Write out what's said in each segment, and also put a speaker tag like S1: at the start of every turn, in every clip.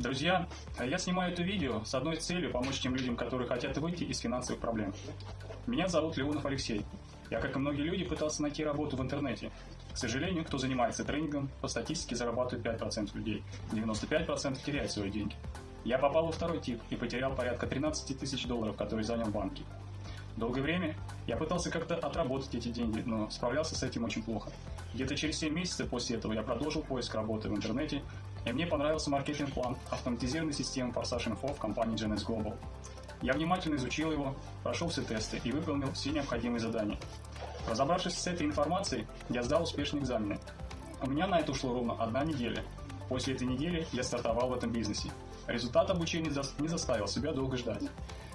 S1: Друзья, я снимаю это видео с одной целью помочь тем людям, которые хотят выйти из финансовых проблем. Меня зовут Леонов Алексей. Я, как и многие люди, пытался найти работу в интернете. К сожалению, кто занимается тренингом, по статистике зарабатывает 5% людей, 95% теряют свои деньги. Я попал во второй тип и потерял порядка 13 тысяч долларов, которые занял в банке. Долгое время я пытался как-то отработать эти деньги, но справлялся с этим очень плохо. Где-то через 7 месяцев после этого я продолжил поиск работы в интернете, и мне понравился маркетинг-план автоматизированной системы Forsage Info в компании GNS Global. Я внимательно изучил его, прошел все тесты и выполнил все необходимые задания. Разобравшись с этой информацией, я сдал успешные экзамены. У меня на это ушло ровно одна неделя. После этой недели я стартовал в этом бизнесе. Результат обучения не заставил себя долго ждать.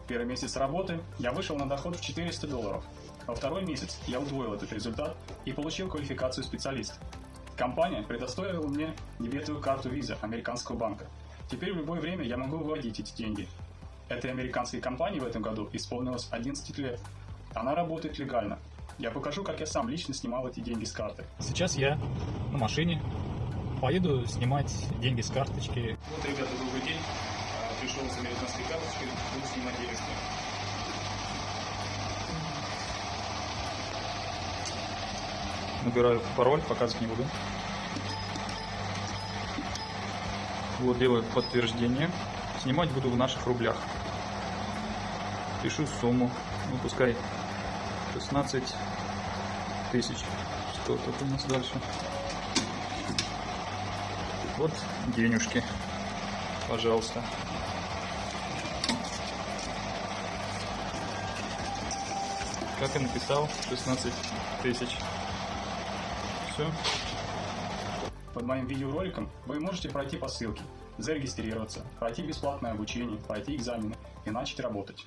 S1: Первый месяц работы я вышел на доход в 400 долларов. Во второй месяц я удвоил этот результат и получил квалификацию специалиста. Компания предоставила мне дебетовую карту Visa американского банка. Теперь в любое время я могу выводить эти деньги. Этой американской компании в этом году исполнилось 11 лет. Она работает легально. Я покажу, как я сам лично снимал эти деньги с карты.
S2: Сейчас я на машине поеду снимать деньги с карточки.
S1: Вот, ребята, добрый день. Пришел с американской карточкой, буду снимать деньги с карты.
S2: Набираю пароль, показывать не буду. Вот делаю подтверждение. Снимать буду в наших рублях. Пишу сумму. Ну, пускай 16 тысяч. Что тут у нас дальше? Вот денежки. Пожалуйста. Как я написал, 16 тысяч. Все.
S1: Под моим видеороликом вы можете пройти по ссылке, зарегистрироваться, пройти бесплатное обучение, пройти экзамены и начать работать.